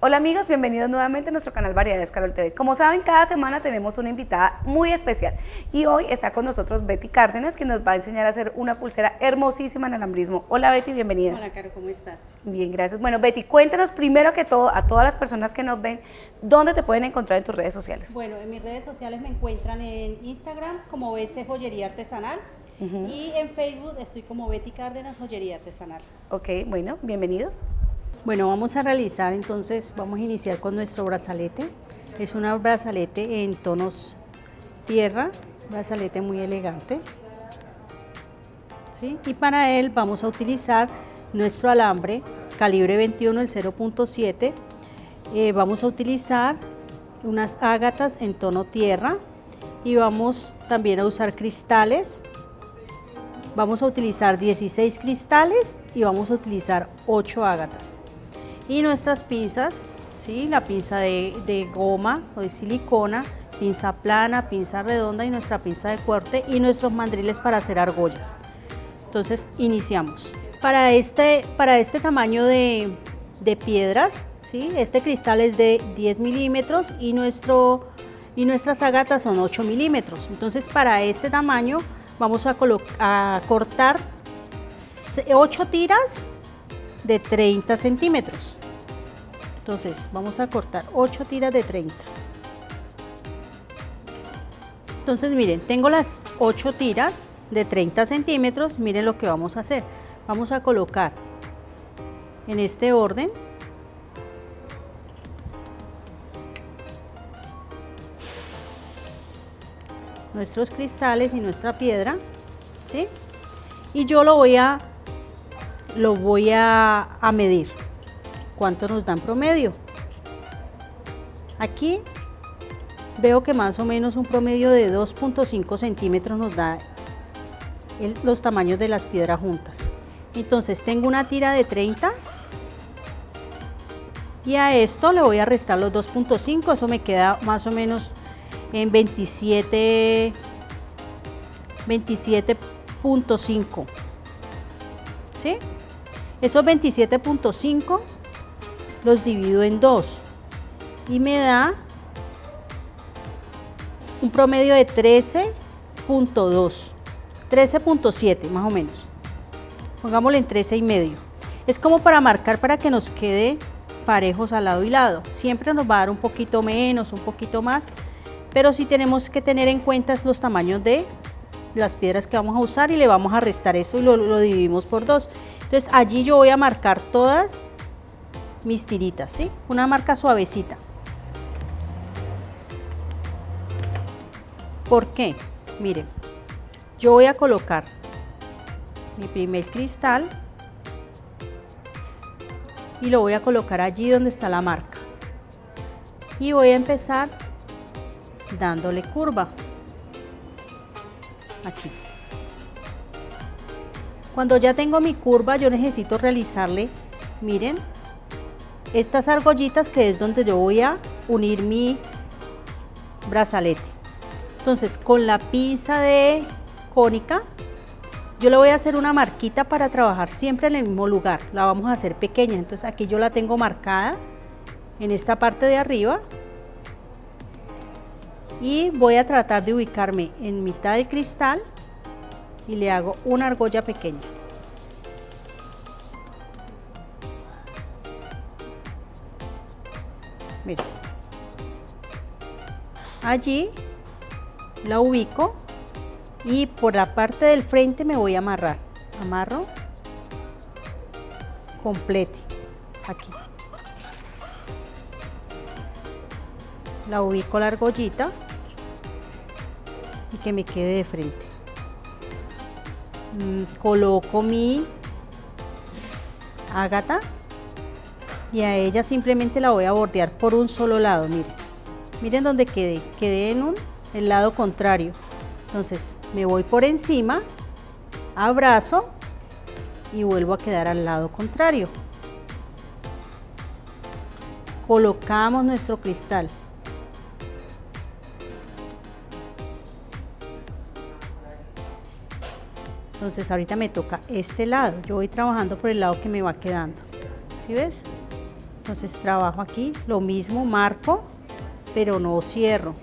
Hola amigos, bienvenidos nuevamente a nuestro canal Variedades Carol TV. Como saben, cada semana tenemos una invitada muy especial y hoy está con nosotros Betty Cárdenas que nos va a enseñar a hacer una pulsera hermosísima en alambrismo. Hola Betty, bienvenida. Hola Caro, ¿cómo estás? Bien, gracias. Bueno Betty, cuéntanos primero que todo a todas las personas que nos ven, ¿dónde te pueden encontrar en tus redes sociales? Bueno, en mis redes sociales me encuentran en Instagram como BC Joyería Artesanal y en Facebook estoy como Betty Cárdenas Joyería Artesanal. Ok, bueno, bienvenidos. Bueno, vamos a realizar entonces, vamos a iniciar con nuestro brazalete. Es un brazalete en tonos tierra, brazalete muy elegante. ¿Sí? Y para él vamos a utilizar nuestro alambre calibre 21, el 0.7. Eh, vamos a utilizar unas ágatas en tono tierra y vamos también a usar cristales. Vamos a utilizar 16 cristales y vamos a utilizar 8 ágatas y nuestras pinzas, ¿sí? la pinza de, goma o de silicona, pinza plana, pinza redonda y nuestra pinza de corte y nuestros mandriles para hacer argollas. Entonces iniciamos. Para este, para este tamaño de, piedras, ¿sí? este cristal es de 10 milímetros y, nuestro, y nuestras agatas son 8 milímetros. Entonces para este tamaño vamos a, a cortar 8 tiras de 30 centímetros. Entonces vamos a cortar 8 tiras de 30. Entonces miren, tengo las 8 tiras de 30 centímetros. Miren lo que vamos a hacer. Vamos a colocar en este orden nuestros cristales y nuestra piedra, ¿sí? Y yo lo voy a, lo voy a, a medir. ¿Cuánto nos dan promedio? Aquí veo que más o menos un promedio de 2.5 centímetros nos da los tamaños de las piedras juntas. Entonces tengo una tira de 30 y a esto le voy a restar los 2.5, eso me queda más o menos en 27, 27.5. ¿Sí? Esos 27.5 los divido en 2 y me da un promedio de 13.2, 13.7 más o menos. Pongámosle en 13 y medio. Es como para marcar para que nos quede parejos al lado y lado. Siempre nos va a dar un poquito menos, un poquito más, pero sí tenemos que tener en cuenta los tamaños de las piedras que vamos a usar y le vamos a restar eso y lo, lo dividimos por dos. Entonces allí yo voy a marcar todas mis tiritas, ¿sí? Una marca suavecita. ¿Por qué? Miren, yo voy a colocar mi primer cristal y lo voy a colocar allí donde está la marca. Y voy a empezar dándole curva. Aquí. Cuando ya tengo mi curva, yo necesito realizarle, miren, estas argollitas que es donde yo voy a unir mi brazalete. Entonces con la pinza de cónica yo le voy a hacer una marquita para trabajar siempre en el mismo lugar. La vamos a hacer pequeña, entonces aquí yo la tengo marcada en esta parte de arriba y voy a tratar de ubicarme en mitad del cristal y le hago una argolla pequeña. Allí la ubico y por la parte del frente me voy a amarrar. Amarro complete aquí. La ubico la argollita que me quede de frente. Mm, coloco mi ágata y a ella simplemente la voy a bordear por un solo lado, miren. Miren dónde quedé, quedé en un, el lado contrario. Entonces me voy por encima, abrazo y vuelvo a quedar al lado contrario. Colocamos nuestro cristal. Entonces ahorita me toca este lado. Yo voy trabajando por el lado que me va quedando. ¿Sí ves? Entonces trabajo aquí, lo mismo, marco, pero no cierro.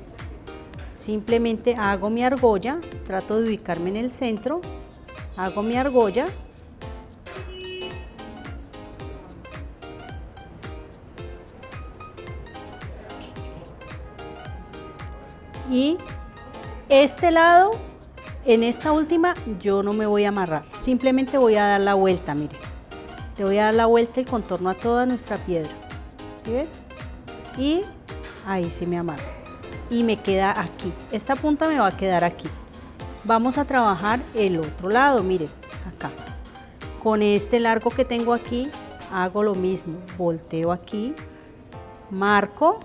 Simplemente hago mi argolla, trato de ubicarme en el centro, hago mi argolla y este lado, en esta última, yo no me voy a amarrar, simplemente voy a dar la vuelta, mire. Le voy a dar la vuelta y contorno a toda nuestra piedra, ¿sí? Y ahí se me amarra. Y me queda aquí, esta punta me va a quedar aquí. Vamos a trabajar el otro lado, miren, acá. Con este largo que tengo aquí, hago lo mismo, volteo aquí, marco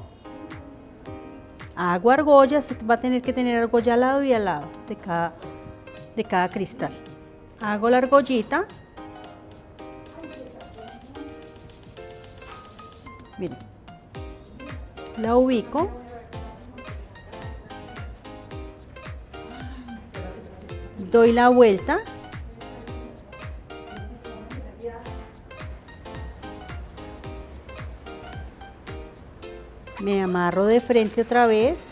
hago argolla, va a tener que tener argolla al lado y al lado de cada, de cada cristal. Hago la argollita. Miren, la ubico. Doy la vuelta me amarro de frente otra vez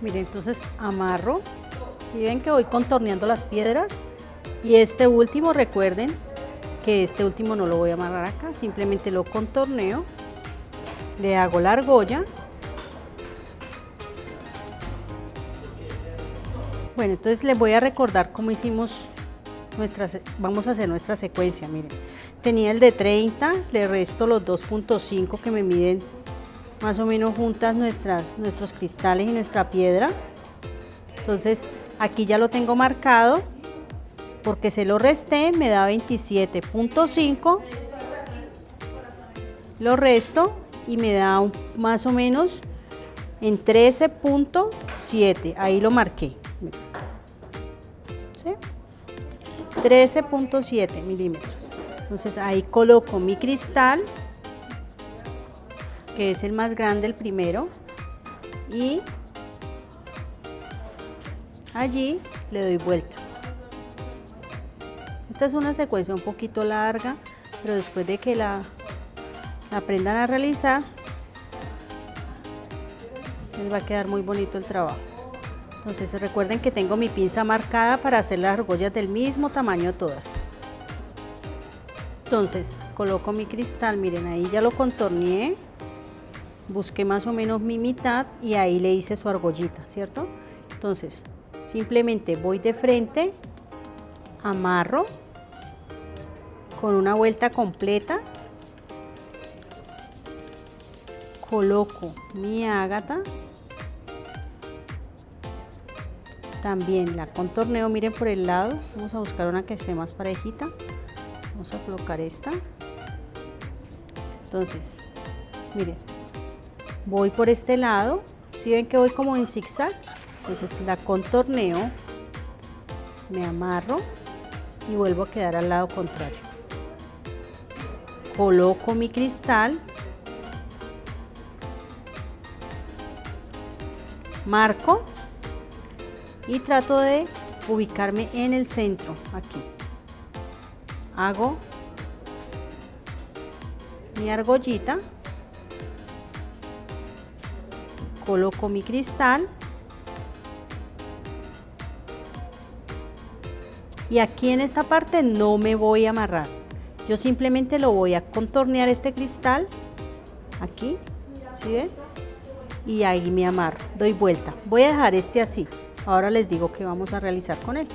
miren entonces amarro si ven que voy contorneando las piedras. Y este último recuerden que este último no lo voy a amarrar acá simplemente lo contorneo. Le hago la argolla. Bueno entonces les voy a recordar cómo hicimos nuestras vamos a hacer nuestra secuencia miren. Tenía el de 30 le resto los 2.5 que me miden más o menos juntas nuestras, nuestros cristales y nuestra piedra. Entonces aquí ya lo tengo marcado porque se lo resté, me da 27.5. Lo resto y me da más o menos en 13.7. Ahí lo marqué. 13.7 milímetros. Entonces ahí coloco mi cristal que es el más grande, el primero, y allí le doy vuelta. Esta es una secuencia un poquito larga, pero después de que la, aprendan a realizar, les va a quedar muy bonito el trabajo. Entonces recuerden que tengo mi pinza marcada para hacer las argollas del mismo tamaño todas. Entonces coloco mi cristal, miren ahí ya lo contorneé busqué más o menos mi mitad y ahí le hice su argollita, ¿cierto? Entonces, simplemente voy de frente, amarro con una vuelta completa, coloco mi ágata, también la contorneo, miren por el lado, vamos a buscar una que esté más parejita, vamos a colocar esta, entonces, miren, voy por este lado, si ven que voy como en zigzag, entonces la contorneo, me amarro y vuelvo a quedar al lado contrario. Coloco mi cristal, marco y trato de ubicarme en el centro, aquí. Hago mi argollita coloco mi cristal y aquí en esta parte no me voy a amarrar. Yo simplemente lo voy a contornear este cristal aquí ¿sí ven? y ahí me amarro doy vuelta. Voy a dejar este así. Ahora les digo que vamos a realizar con él.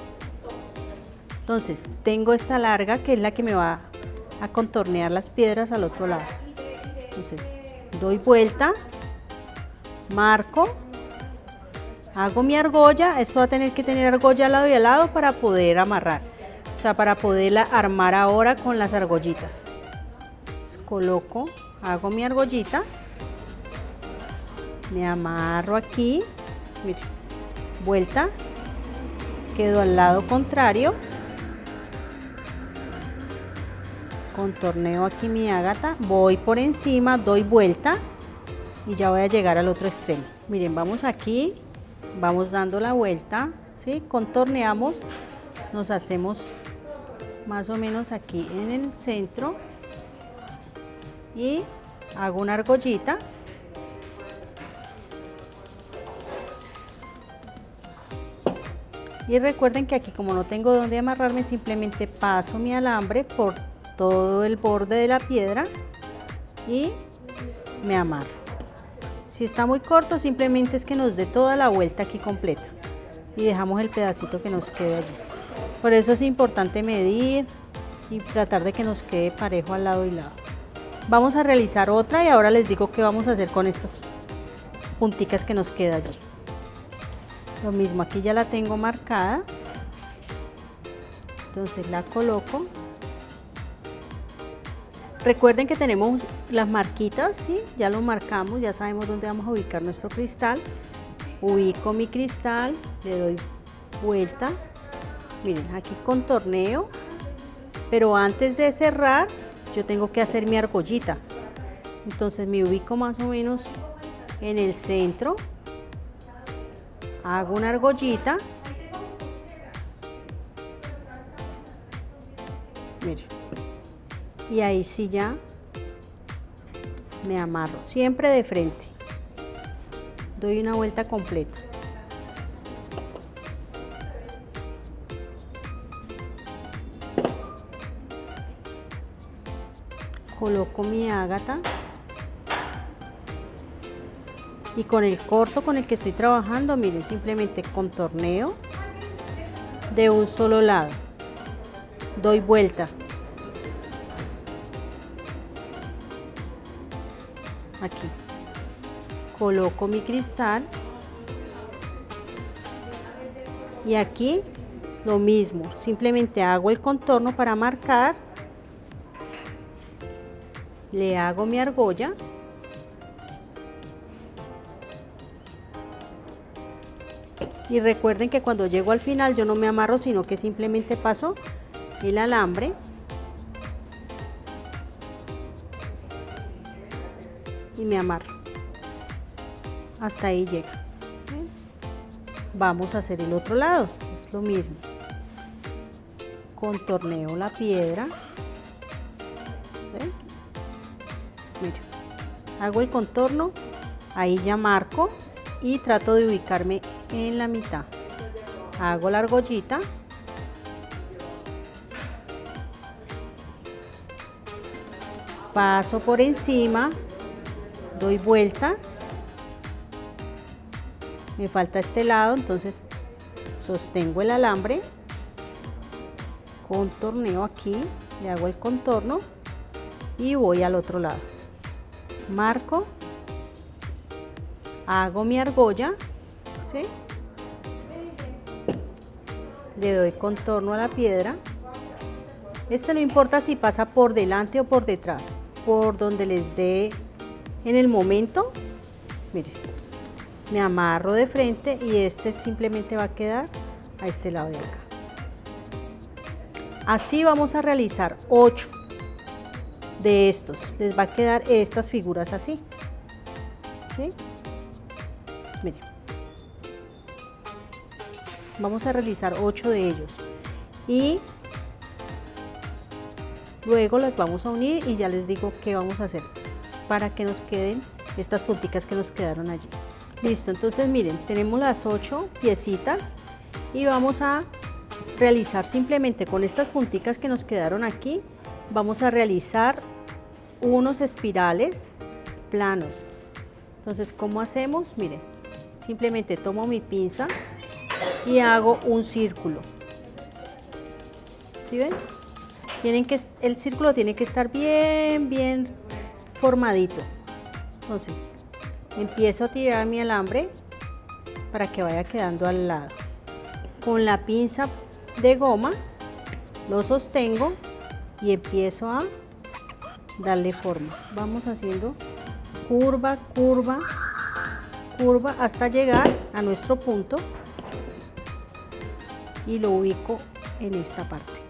Entonces tengo esta larga que es la que me va a contornear las piedras al otro lado. Entonces doy vuelta marco, hago mi argolla, esto va a tener que tener argolla al lado y al lado para poder amarrar, o sea, para poderla armar ahora con las argollitas. coloco, hago mi argollita, me amarro aquí, mire, vuelta, quedo al lado contrario, contorneo aquí mi ágata, voy por encima, doy vuelta, y ya voy a llegar al otro extremo. Miren, vamos aquí, vamos dando la vuelta, ¿sí? contorneamos nos hacemos más o menos aquí en el centro y hago una argollita y recuerden que aquí como no tengo donde amarrarme simplemente paso mi alambre por todo el borde de la piedra y me amarro si está muy corto simplemente es que nos dé toda la vuelta aquí completa. Y dejamos el pedacito que nos quede allí. Por eso es importante medir y tratar de que nos quede parejo al lado y lado. Vamos a realizar otra y ahora les digo qué vamos a hacer con estas punticas que nos queda allí. Lo mismo aquí ya la tengo marcada. Entonces la coloco recuerden que tenemos las marquitas ¿sí? ya lo marcamos ya sabemos dónde vamos a ubicar nuestro cristal. Ubico mi cristal le doy vuelta. Miren aquí contorneo pero antes de cerrar yo tengo que hacer mi argollita. Entonces me ubico más o menos en el centro. Hago una argollita y ahí sí ya me amarro siempre de frente. Doy una vuelta completa. Coloco mi ágata. Y con el corto con el que estoy trabajando, miren, simplemente contorneo de un solo lado, doy vuelta, aquí, coloco mi cristal. Y aquí lo mismo, simplemente hago el contorno para marcar, le hago mi argolla. Y recuerden que cuando llego al final yo no me amarro sino que simplemente paso el alambre me amarro. Hasta ahí llega. Vamos a hacer el otro lado es lo mismo. Contorneo la piedra. Hago el contorno ahí ya marco y trato de ubicarme en la mitad. Hago la argollita. Paso por encima doy vuelta. Me falta este lado entonces sostengo el alambre. Contorneo aquí le hago el contorno y voy al otro lado. Marco hago mi argolla le doy contorno a la piedra. Este no importa si pasa por delante o por detrás, por donde les dé en el momento. Mire, me amarro de frente y este simplemente va a quedar a este lado de acá. Así vamos a realizar 8 de estos. Les va a quedar estas figuras así. ¿Sí? Miren vamos a realizar 8 de ellos y luego las vamos a unir y ya les digo qué vamos a hacer para que nos queden estas punticas que nos quedaron allí listo entonces miren tenemos las 8 piecitas y vamos a realizar simplemente con estas punticas que nos quedaron aquí vamos a realizar unos espirales planos entonces ¿cómo hacemos? miren simplemente tomo mi pinza y hago un círculo. ¿Sí ven? Tienen que, el círculo tiene que estar bien, bien formadito. Entonces, empiezo a tirar mi alambre para que vaya quedando al lado. Con la pinza de goma lo sostengo y empiezo a darle forma. Vamos haciendo curva, curva, curva hasta llegar a nuestro punto y lo ubico en esta parte.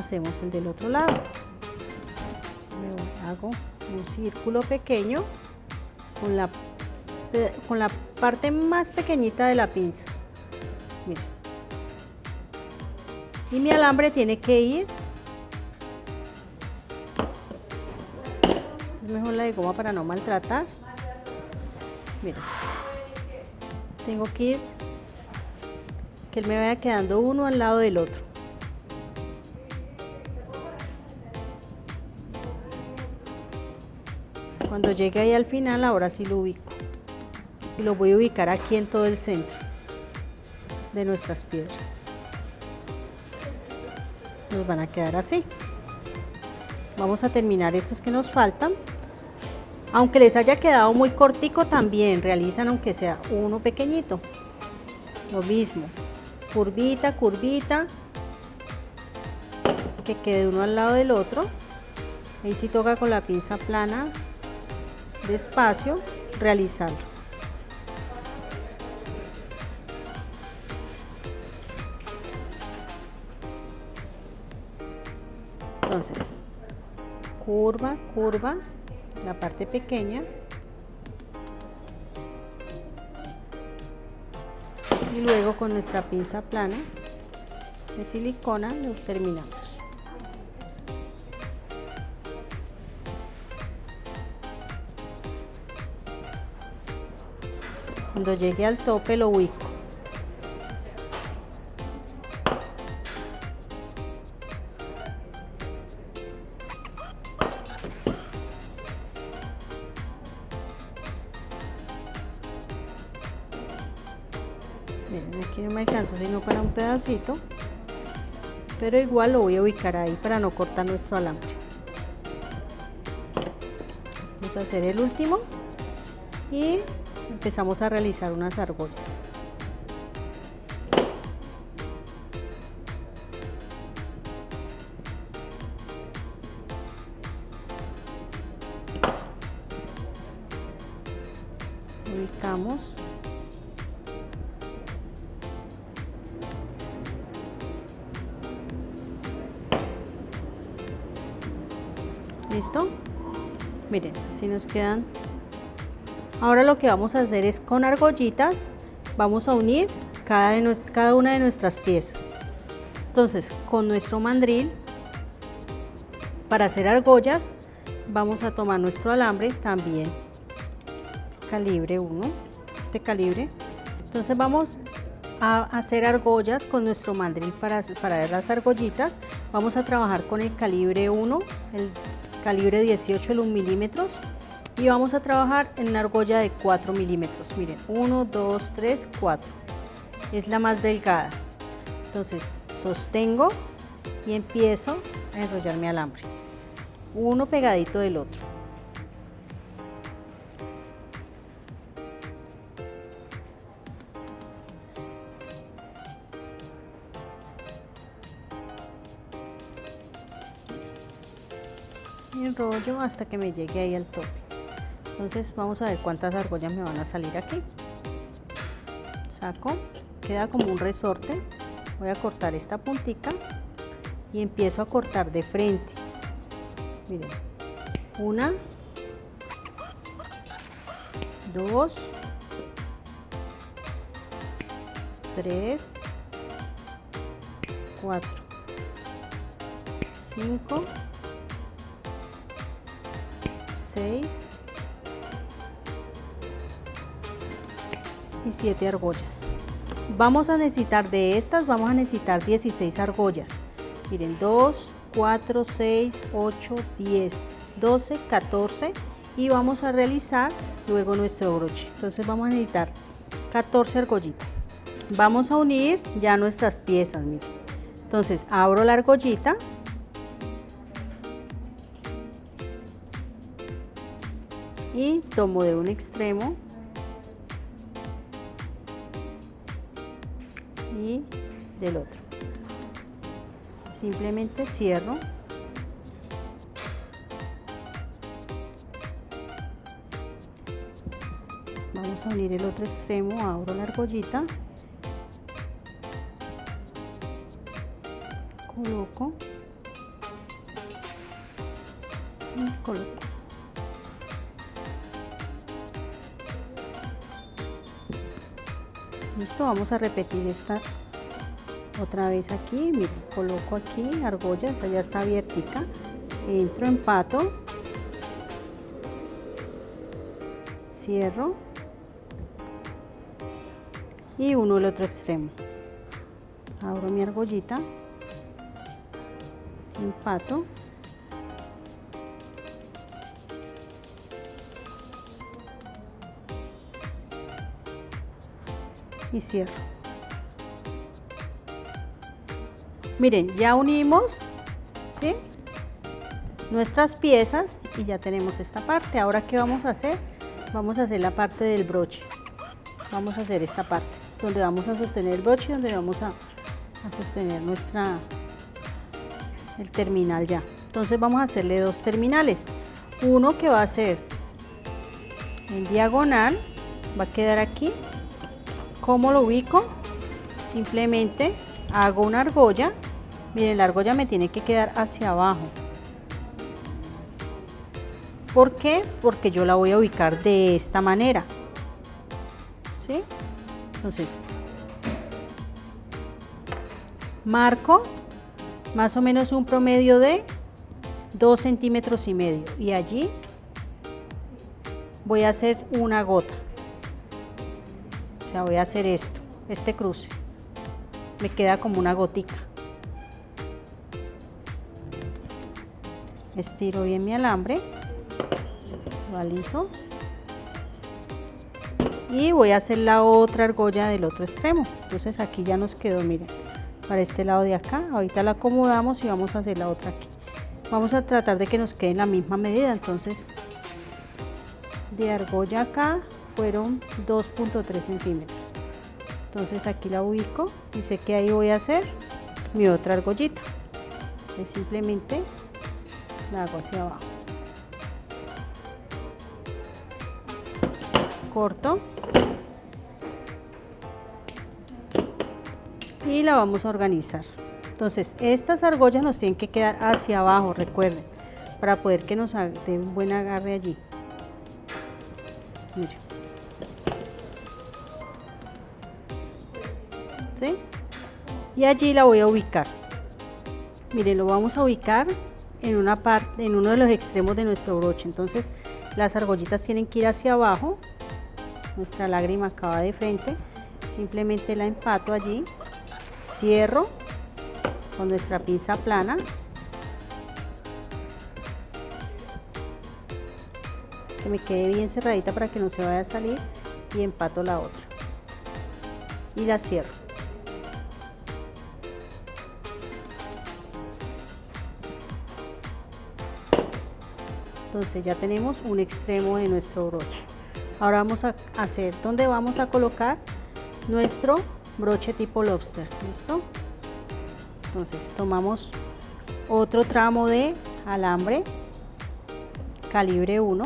Hacemos el del otro lado. hago un círculo pequeño con la, con la parte más pequeñita de la pinza. Y mi alambre tiene que ir mejor la de goma para no maltratar. Miren, tengo que ir que él me vaya quedando uno al lado del otro. Cuando llegue ahí al final, ahora sí lo ubico. Y lo voy a ubicar aquí en todo el centro de nuestras piedras. Nos van a quedar así. Vamos a terminar estos que nos faltan. Aunque les haya quedado muy cortico, también realizan aunque sea uno pequeñito. Lo mismo, curvita, curvita, que quede uno al lado del otro. Ahí sí toca con la pinza plana despacio realizarlo. Entonces, curva, curva, la parte pequeña. Y luego con nuestra pinza plana de silicona lo terminamos. Cuando llegue al tope lo ubico. Miren, aquí no me alcanzo sino para un pedacito, pero igual lo voy a ubicar ahí para no cortar nuestro alambre. Vamos a hacer el último y empezamos a realizar unas argollas. Ubicamos. ¿Listo? Miren, así nos quedan Ahora lo que vamos a hacer es con argollitas, vamos a unir cada, cada una de nuestras piezas. Entonces, con nuestro mandril, para hacer argollas, vamos a tomar nuestro alambre también, calibre 1, este calibre. Entonces vamos a hacer argollas con nuestro mandril para, para las argollitas. Vamos a trabajar con el calibre 1, el calibre 18 el 1 milímetros y vamos a trabajar en una argolla de 4 milímetros. Miren 1 2 3 4 es la más delgada. Entonces sostengo y empiezo a enrollar mi alambre uno pegadito del otro. Y enrollo hasta que me llegue ahí al tope entonces vamos a ver cuántas argollas me van a salir aquí. Saco queda como un resorte. Voy a cortar esta puntita y empiezo a cortar de frente. Miren una dos tres cuatro cinco seis y 7 argollas. Vamos a necesitar de estas, vamos a necesitar 16 argollas. Miren, 2, 4, 6, 8, 10, 12, 14 y vamos a realizar luego nuestro broche. Entonces vamos a necesitar 14 argollitas. Vamos a unir ya nuestras piezas, miren. Entonces abro la argollita y tomo de un extremo del otro. Simplemente cierro. Vamos a unir el otro extremo, abro la argollita. Coloco. Y coloco. listo vamos a repetir esta otra vez aquí miren coloco aquí argolla esa ya está abiertica. Entro empato cierro. Y uno el otro extremo. Abro mi argollita. Empato. Y cierro miren ya unimos ¿sí? nuestras piezas y ya tenemos esta parte ahora qué vamos a hacer vamos a hacer la parte del broche vamos a hacer esta parte donde vamos a sostener el broche donde vamos a, a sostener nuestra el terminal ya entonces vamos a hacerle dos terminales uno que va a ser en diagonal va a quedar aquí ¿Cómo lo ubico? Simplemente hago una argolla. Miren, la argolla me tiene que quedar hacia abajo. ¿Por qué? Porque yo la voy a ubicar de esta manera. ¿Sí? Entonces, marco más o menos un promedio de 2 centímetros y medio. Y allí voy a hacer una gota. O sea, voy a hacer esto, este cruce. Me queda como una gotica. Estiro bien mi alambre, lo aliso. Y voy a hacer la otra argolla del otro extremo. Entonces aquí ya nos quedó, miren, para este lado de acá. Ahorita la acomodamos y vamos a hacer la otra aquí. Vamos a tratar de que nos quede en la misma medida, entonces de argolla acá fueron 2.3 centímetros entonces aquí la ubico y sé que ahí voy a hacer mi otra argollita es simplemente la hago hacia abajo. Corto. Y la vamos a organizar. Entonces estas argollas nos tienen que quedar hacia abajo recuerden para poder que nos den buen agarre allí. Miren. y allí la voy a ubicar. Miren lo vamos a ubicar en una parte en uno de los extremos de nuestro broche. Entonces las argollitas tienen que ir hacia abajo. Nuestra lágrima acaba de frente. Simplemente la empato allí. Cierro con nuestra pinza plana. Que me quede bien cerradita para que no se vaya a salir. Y empato la otra. Y la cierro entonces ya tenemos un extremo de nuestro broche. Ahora vamos a hacer donde vamos a colocar nuestro broche tipo lobster listo entonces tomamos otro tramo de alambre calibre 1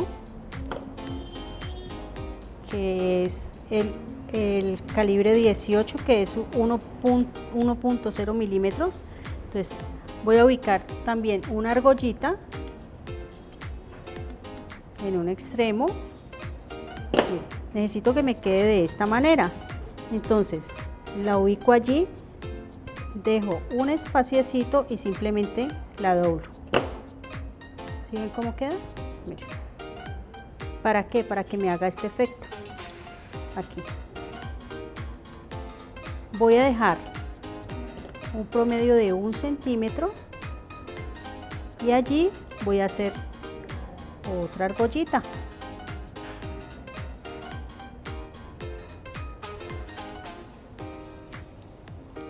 que es el, el calibre 18 que es 1.0 milímetros. Entonces voy a ubicar también una argollita en un extremo. Necesito que me quede de esta manera. Entonces, la ubico allí, dejo un espaciecito y simplemente la doblo. ¿Sí ven cómo queda? ¿Para qué? Para que me haga este efecto. Aquí. Voy a dejar un promedio de un centímetro y allí voy a hacer otra argollita.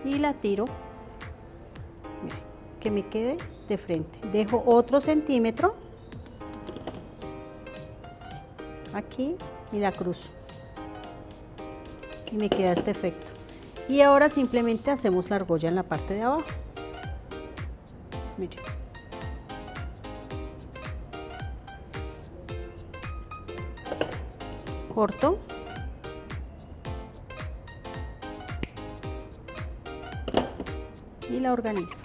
Y la tiro, que me quede de frente. Dejo otro centímetro aquí y la cruzo. Y me queda este efecto. Y ahora simplemente hacemos la argolla en la parte de abajo. Corto. Y la organizo.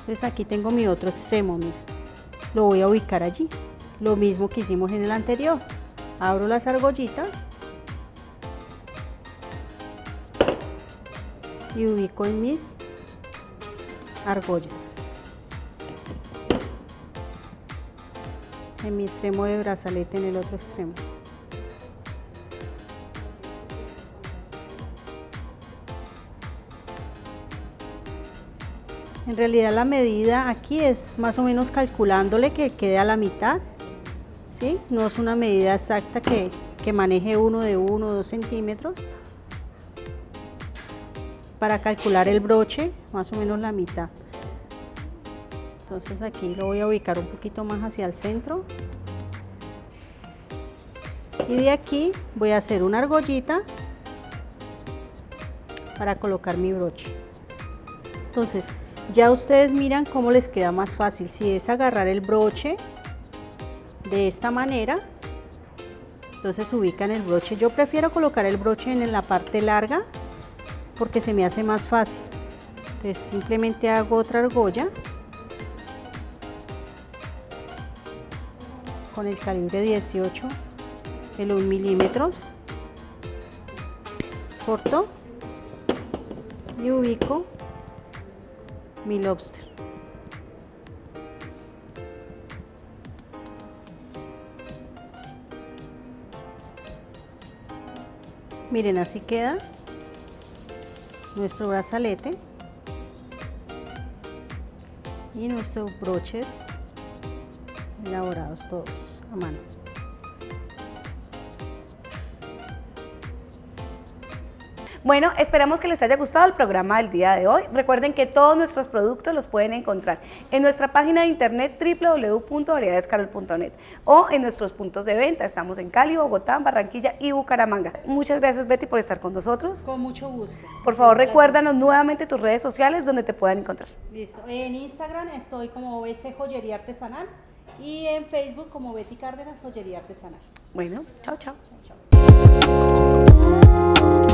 Entonces aquí tengo mi otro extremo mira. Lo voy a ubicar allí. Lo mismo que hicimos en el anterior. Abro las argollitas. Y ubico en mis argollas. En mi extremo de brazalete en el otro extremo. En realidad la medida aquí es más o menos calculándole que quede a la mitad, ¿sí? No es una medida exacta que, que maneje uno de uno o dos centímetros. Para calcular el broche, más o menos la mitad. Entonces aquí lo voy a ubicar un poquito más hacia el centro. Y de aquí voy a hacer una argollita para colocar mi broche. Entonces, ya ustedes miran cómo les queda más fácil. Si es agarrar el broche de esta manera, entonces ubican el broche. Yo prefiero colocar el broche en la parte larga porque se me hace más fácil. Entonces simplemente hago otra argolla con el calibre 18, el 1 milímetros, corto y ubico mi lobster. Miren, así queda nuestro brazalete y nuestros broches elaborados todos a mano. Bueno, esperamos que les haya gustado el programa del día de hoy. Recuerden que todos nuestros productos los pueden encontrar en nuestra página de internet www.variedadescarol.net o en nuestros puntos de venta. Estamos en Cali, Bogotá, Barranquilla y Bucaramanga. Muchas gracias Betty por estar con nosotros. Con mucho gusto. Por favor, recuérdanos nuevamente tus redes sociales donde te puedan encontrar. Listo. En Instagram estoy como BC Joyería Artesanal y en Facebook como Betty Cárdenas Joyería Artesanal. Bueno, chao, chao. Chao, chao.